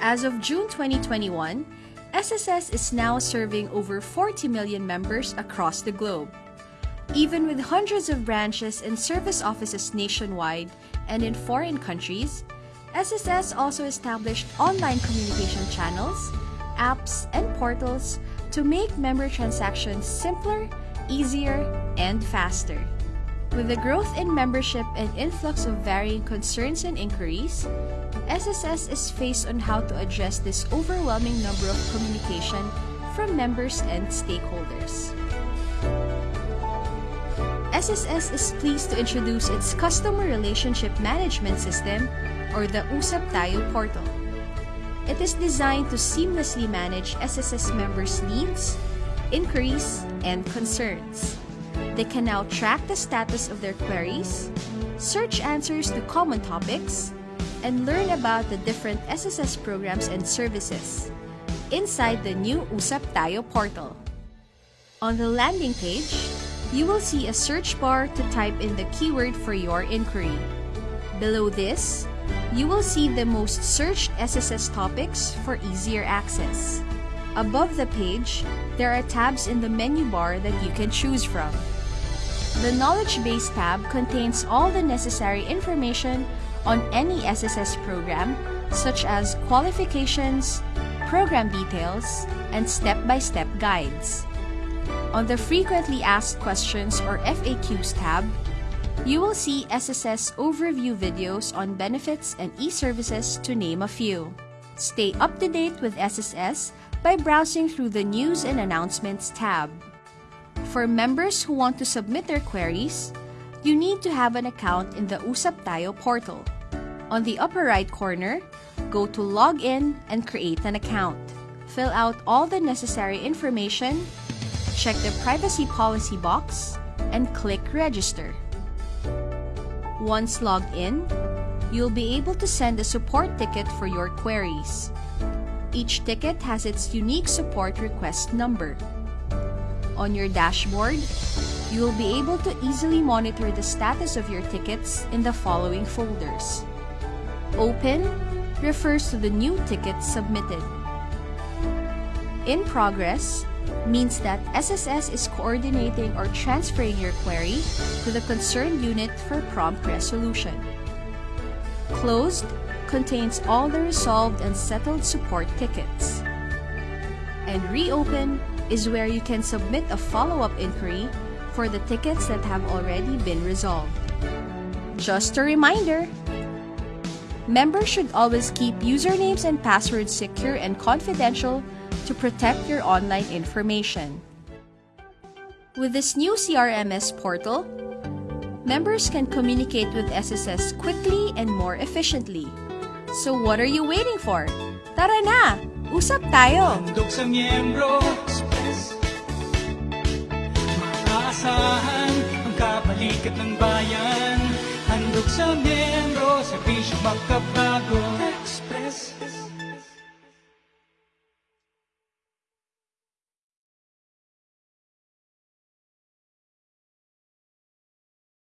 As of June 2021, SSS is now serving over 40 million members across the globe. Even with hundreds of branches and service offices nationwide and in foreign countries, SSS also established online communication channels, apps, and portals to make member transactions simpler, easier, and faster. With the growth in membership and influx of varying concerns and inquiries, SSS is faced on how to address this overwhelming number of communication from members and stakeholders. SSS is pleased to introduce its Customer Relationship Management System or the Usap Tayo portal. It is designed to seamlessly manage SSS members' needs, inquiries, and concerns. They can now track the status of their queries, search answers to common topics, and learn about the different SSS programs and services inside the new Usap Tayo portal. On the landing page, you will see a search bar to type in the keyword for your inquiry. Below this, you will see the most searched SSS topics for easier access. Above the page, there are tabs in the menu bar that you can choose from. The Knowledge Base tab contains all the necessary information on any SSS program, such as qualifications, program details, and step-by-step -step guides. On the Frequently Asked Questions or FAQs tab, you will see SSS overview videos on benefits and e-services to name a few. Stay up to date with SSS by browsing through the News and Announcements tab. For members who want to submit their queries, you need to have an account in the Usap Tayo portal. On the upper right corner, go to Log In and create an account. Fill out all the necessary information, check the privacy policy box, and click Register. Once logged in, you'll be able to send a support ticket for your queries. Each ticket has its unique support request number. On your dashboard, you will be able to easily monitor the status of your tickets in the following folders. Open refers to the new tickets submitted. In progress means that SSS is coordinating or transferring your query to the concerned unit for prompt resolution. Closed contains all the resolved and settled support tickets. And Reopen is where you can submit a follow-up inquiry for the tickets that have already been resolved. Just a reminder, members should always keep usernames and passwords secure and confidential to protect your online information. With this new CRMS portal, members can communicate with SSS quickly and more efficiently. So what are you waiting for? Tara na! Usap tayo! Sa miyembro sikat ng bayan? Handog sa miyembro, serbisyo magkabago. Express.